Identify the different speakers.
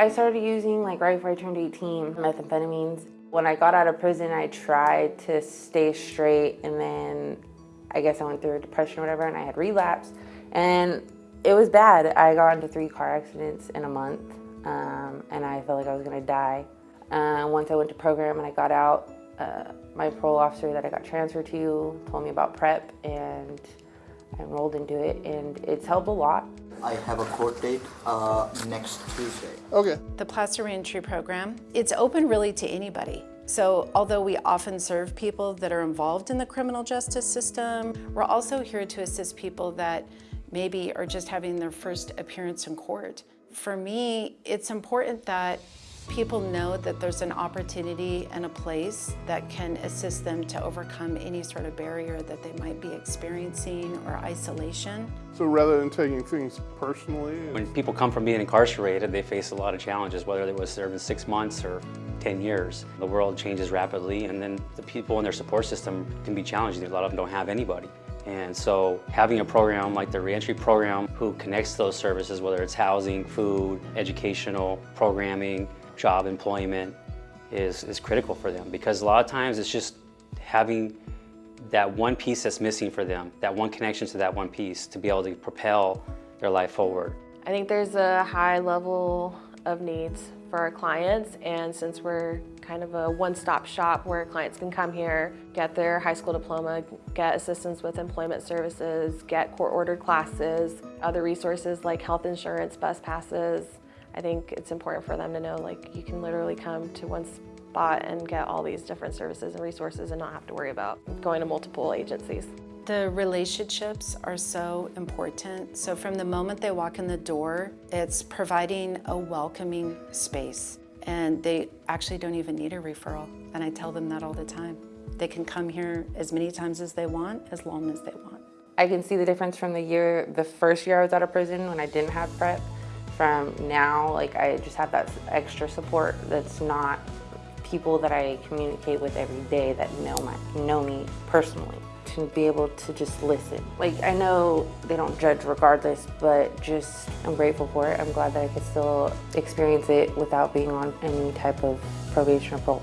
Speaker 1: I started using like right before I turned 18, methamphetamines. When I got out of prison, I tried to stay straight and then I guess I went through a depression or whatever and I had relapse. And it was bad. I got into three car accidents in a month um, and I felt like I was gonna die. Uh, once I went to program and I got out, uh, my parole officer that I got transferred to told me about PREP and I enrolled into it and it's helped a lot.
Speaker 2: I have a court date uh, next Tuesday.
Speaker 3: Okay.
Speaker 4: The Placer Reentry Program, it's open really to anybody. So although we often serve people that are involved in the criminal justice system, we're also here to assist people that maybe are just having their first appearance in court. For me, it's important that people know that there's an opportunity and a place that can assist them to overcome any sort of barrier that they might be experiencing or isolation.
Speaker 3: So rather than taking things personally,
Speaker 5: When people come from being incarcerated, they face a lot of challenges, whether they was serving six months or 10 years. The world changes rapidly, and then the people in their support system can be challenging. A lot of them don't have anybody. And so having a program like the reentry program who connects those services, whether it's housing, food, educational, programming, job employment, is, is critical for them because a lot of times it's just having that one piece that's missing for them, that one connection to that one piece to be able to propel their life forward.
Speaker 6: I think there's a high level of needs for our clients and since we're kind of a one-stop shop where clients can come here, get their high school diploma, get assistance with employment services, get court-ordered classes, other resources like health insurance, bus passes, I think it's important for them to know like you can literally come to one spot and get all these different services and resources and not have to worry about going to multiple agencies.
Speaker 4: The relationships are so important. So from the moment they walk in the door, it's providing a welcoming space. And they actually don't even need a referral. And I tell them that all the time. They can come here as many times as they want, as long as they want.
Speaker 1: I can see the difference from the year, the first year I was out of prison when I didn't have PREP. From now, like I just have that extra support that's not people that I communicate with every day that know my know me personally to be able to just listen. Like I know they don't judge regardless, but just I'm grateful for it. I'm glad that I could still experience it without being on any type of probation or parole.